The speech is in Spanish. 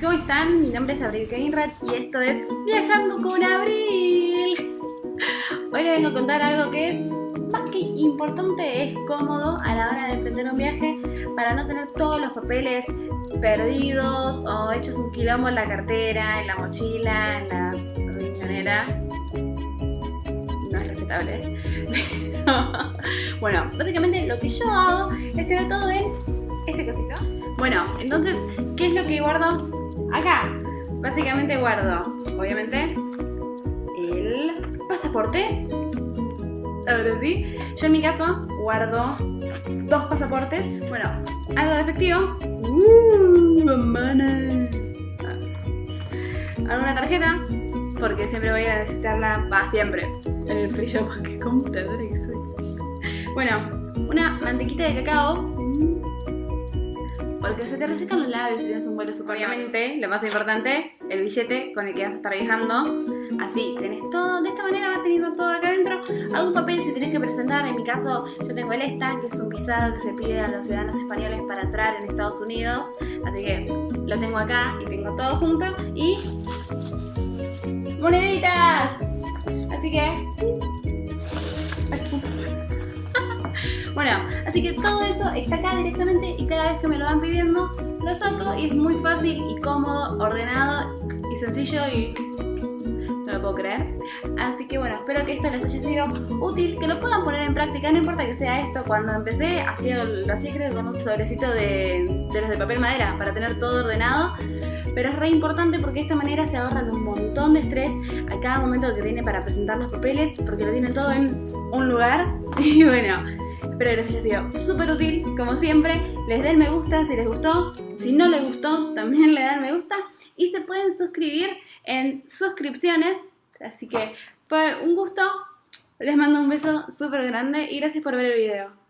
¿cómo están? Mi nombre es Abril Keinrad y esto es Viajando con Abril. Hoy les vengo a contar algo que es más que importante, es cómodo a la hora de emprender un viaje para no tener todos los papeles perdidos o hechos un quilombo en la cartera, en la mochila, en la riñonera. No es respetable. bueno, básicamente lo que yo hago es tener todo en este cosito. Bueno, entonces, ¿qué es lo que guardo acá? Básicamente guardo, obviamente, el pasaporte. Ahora sí. Yo en mi caso guardo dos pasaportes. Bueno, algo de efectivo. Uh, Alguna tarjeta, porque siempre voy a necesitarla, va siempre, en el free shop, que compradora que soy. Bueno, una mantequita de cacao porque se te resecan los labios si tienes un vuelo super Obviamente, lo más importante, el billete con el que vas a estar viajando. Así, tenés todo, de esta manera vas teniendo todo acá adentro. Algún papel si tenés que presentar, en mi caso yo tengo el ESTA, que es un visado que se pide a los ciudadanos españoles para entrar en Estados Unidos. Así que lo tengo acá y tengo todo junto. Y... ¡Moneditas! Así que... Bueno, así que todo eso está acá directamente y cada vez que me lo van pidiendo lo saco y es muy fácil y cómodo, ordenado y sencillo y no lo puedo creer. Así que bueno, espero que esto les haya sido útil, que lo puedan poner en práctica, no importa que sea esto. Cuando empecé hacía, hacía creo con un sobrecito de, de los de papel madera para tener todo ordenado. Pero es re importante porque de esta manera se ahorran un montón de estrés a cada momento que tiene para presentar los papeles, porque lo tienen todo en un lugar. Y bueno, Espero que les haya sido súper útil, como siempre. Les den me gusta si les gustó. Si no les gustó, también le dan me gusta. Y se pueden suscribir en suscripciones. Así que fue un gusto. Les mando un beso súper grande y gracias por ver el video.